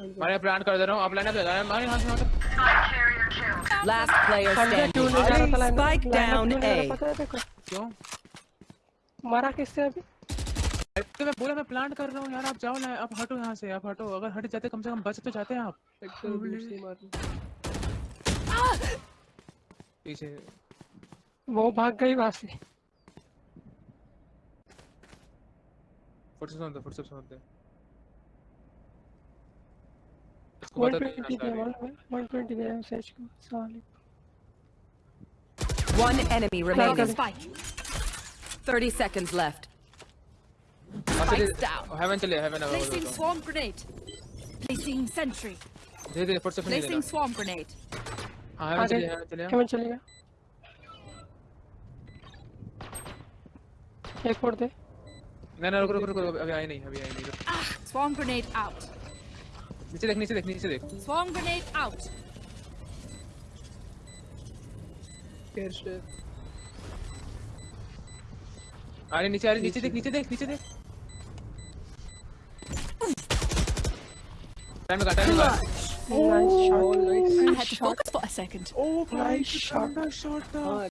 मैं प्लान कर दे रहा हूँ। आप लाइन पे जा रहे हैं। यहाँ से last player stand spike down ए क्यों मारा किससे अभी? तो मैं बोला मैं प्लांट कर रहा हूँ यार। आप जाओ ना आप हटो यहाँ से आप हटो। अगर हट जाते कम से कम बच तो जाते हैं आप। पीछे। वो भाग गई वहाँ से। फुटस्टेप्स सुनते फुटस्टेप्स सुनते 120 दे 120 दे सेज को साले One enemy Planted. remaining. Spike. 30 seconds left. Spikes down. Haven चले haven Placing swarm grenade. Placing sentry. धीरे धीरे फुट से नहीं Placing swarm grenade. हां हेवन आगे चले हेवन चले केवन चलेगा एक और दे नहीं नहीं रुक रुक रुक रुक, अभी आई नहीं अभी आई नहीं रुक। Swarm grenade out. नीचे देख नीचे देख नीचे देख Swarm grenade out. आ रही नीचे आ रही नीचे देख नीचे देख नीचे देख टाइम का टाइम का nice shot I had nice to shot focus for a second. O Nice shot. Shot था हाँ